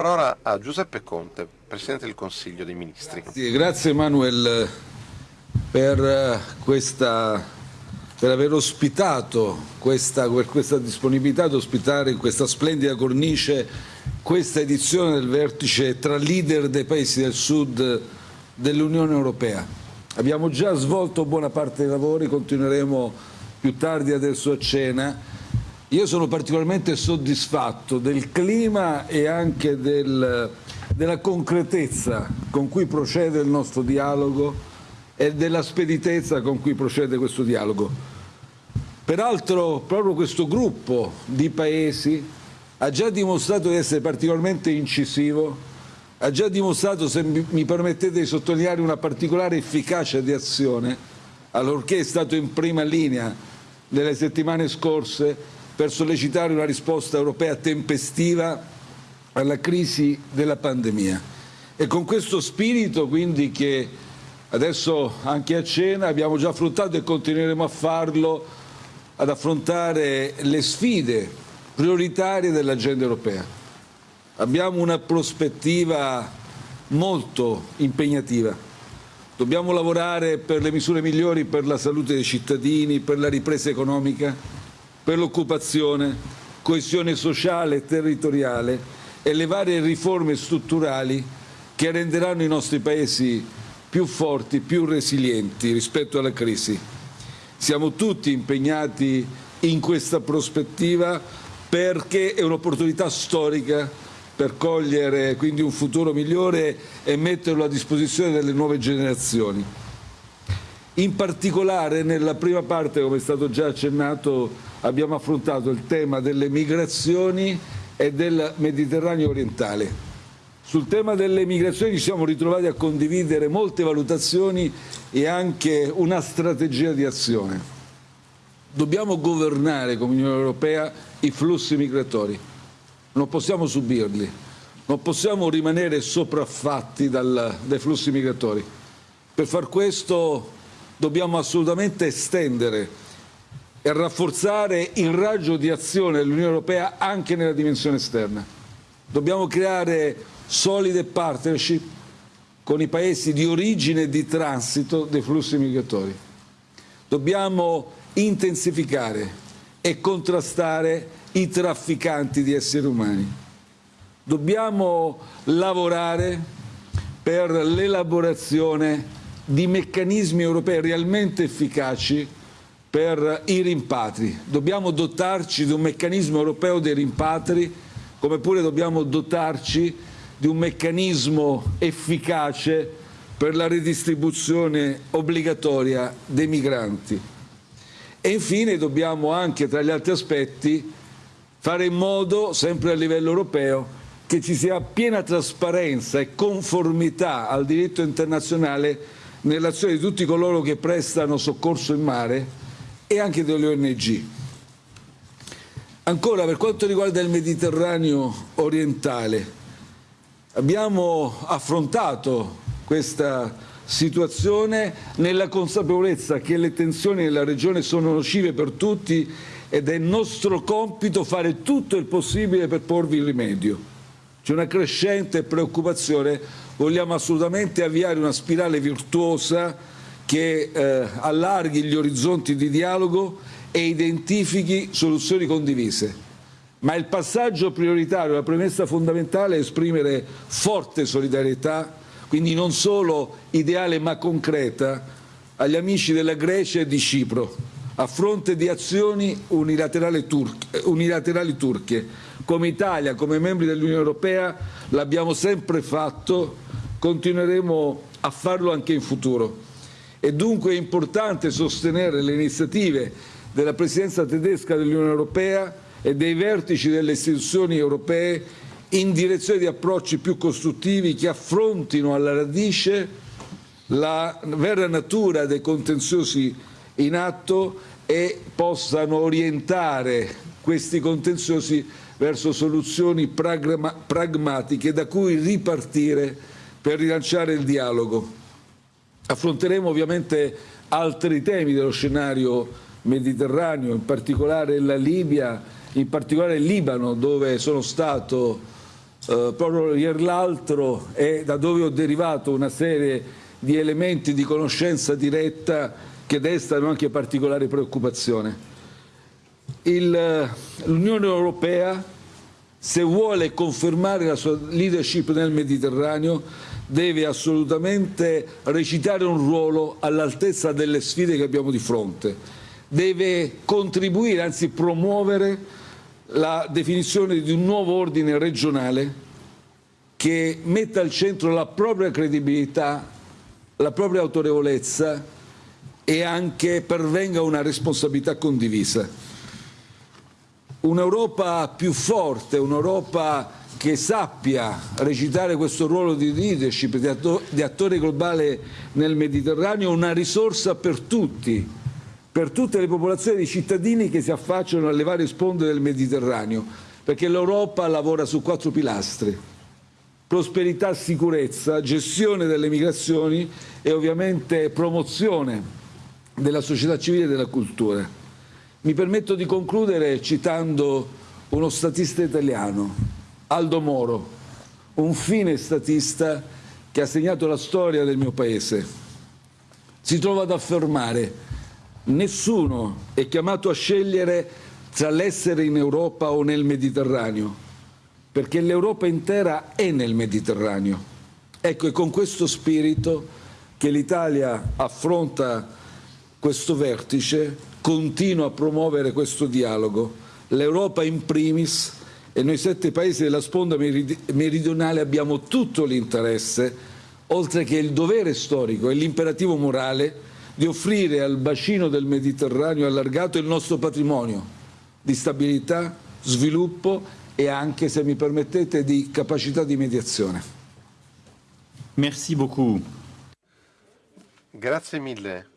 parola a Giuseppe Conte, Presidente del Consiglio dei Ministri. Sì, grazie Manuel per, eh, questa, per aver ospitato questa, per questa disponibilità ad ospitare in questa splendida cornice questa edizione del vertice tra leader dei paesi del sud dell'Unione Europea. Abbiamo già svolto buona parte dei lavori, continueremo più tardi adesso a cena io sono particolarmente soddisfatto del clima e anche del, della concretezza con cui procede il nostro dialogo e della speditezza con cui procede questo dialogo. Peraltro proprio questo gruppo di paesi ha già dimostrato di essere particolarmente incisivo, ha già dimostrato, se mi permettete di sottolineare, una particolare efficacia di azione, allorché è stato in prima linea nelle settimane scorse per sollecitare una risposta europea tempestiva alla crisi della pandemia. E con questo spirito quindi che adesso anche a cena abbiamo già affrontato e continueremo a farlo ad affrontare le sfide prioritarie dell'agenda europea. Abbiamo una prospettiva molto impegnativa. Dobbiamo lavorare per le misure migliori per la salute dei cittadini, per la ripresa economica, per l'occupazione, coesione sociale e territoriale e le varie riforme strutturali che renderanno i nostri paesi più forti, più resilienti rispetto alla crisi. Siamo tutti impegnati in questa prospettiva perché è un'opportunità storica per cogliere quindi un futuro migliore e metterlo a disposizione delle nuove generazioni. In particolare nella prima parte, come è stato già accennato, abbiamo affrontato il tema delle migrazioni e del Mediterraneo orientale. Sul tema delle migrazioni ci siamo ritrovati a condividere molte valutazioni e anche una strategia di azione. Dobbiamo governare come Unione Europea i flussi migratori, non possiamo subirli, non possiamo rimanere sopraffatti dal, dai flussi migratori. Per far questo dobbiamo assolutamente estendere e rafforzare il raggio di azione dell'Unione Europea anche nella dimensione esterna. Dobbiamo creare solide partnership con i paesi di origine e di transito dei flussi migratori. Dobbiamo intensificare e contrastare i trafficanti di esseri umani. Dobbiamo lavorare per l'elaborazione di meccanismi europei realmente efficaci per i rimpatri. Dobbiamo dotarci di un meccanismo europeo dei rimpatri, come pure dobbiamo dotarci di un meccanismo efficace per la ridistribuzione obbligatoria dei migranti. E infine dobbiamo anche, tra gli altri aspetti, fare in modo, sempre a livello europeo, che ci sia piena trasparenza e conformità al diritto internazionale nell'azione di tutti coloro che prestano soccorso in mare e anche delle ONG. Ancora, per quanto riguarda il Mediterraneo orientale, abbiamo affrontato questa situazione nella consapevolezza che le tensioni nella regione sono nocive per tutti ed è nostro compito fare tutto il possibile per porvi rimedio. C'è una crescente preoccupazione vogliamo assolutamente avviare una spirale virtuosa che eh, allarghi gli orizzonti di dialogo e identifichi soluzioni condivise. Ma il passaggio prioritario, la premessa fondamentale è esprimere forte solidarietà, quindi non solo ideale ma concreta, agli amici della Grecia e di Cipro, a fronte di azioni unilaterali, turche, unilaterali turche. Come Italia, come membri dell'Unione Europea, l'abbiamo sempre fatto continueremo a farlo anche in futuro. È dunque importante sostenere le iniziative della Presidenza tedesca dell'Unione Europea e dei vertici delle istituzioni europee in direzione di approcci più costruttivi che affrontino alla radice la vera natura dei contenziosi in atto e possano orientare questi contenziosi verso soluzioni pragmatiche da cui ripartire per rilanciare il dialogo. Affronteremo ovviamente altri temi dello scenario mediterraneo, in particolare la Libia, in particolare il Libano, dove sono stato eh, proprio ieri l'altro e da dove ho derivato una serie di elementi di conoscenza diretta che destano anche particolare preoccupazione. L'Unione Europea, se vuole confermare la sua leadership nel Mediterraneo, deve assolutamente recitare un ruolo all'altezza delle sfide che abbiamo di fronte. Deve contribuire, anzi promuovere la definizione di un nuovo ordine regionale che metta al centro la propria credibilità, la propria autorevolezza e anche pervenga una responsabilità condivisa. Un'Europa più forte, un'Europa che sappia recitare questo ruolo di leadership, di, attore globale nel Mediterraneo, una risorsa per tutti, per tutte le popolazioni di cittadini che si affacciano alle varie sponde del Mediterraneo, perché l'Europa lavora su quattro pilastri. Prosperità, sicurezza, gestione delle migrazioni e ovviamente promozione della società civile e della cultura. Mi permetto di concludere citando uno statista italiano, Aldo Moro, un fine statista che ha segnato la storia del mio paese. Si trova ad affermare Nessuno è chiamato a scegliere tra l'essere in Europa o nel Mediterraneo, perché l'Europa intera è nel Mediterraneo. Ecco, è con questo spirito che l'Italia affronta questo vertice, continua a promuovere questo dialogo. L'Europa in primis e noi sette paesi della sponda meridionale abbiamo tutto l'interesse, oltre che il dovere storico e l'imperativo morale, di offrire al bacino del Mediterraneo allargato il nostro patrimonio di stabilità, sviluppo e anche, se mi permettete, di capacità di mediazione. Merci beaucoup. Grazie mille.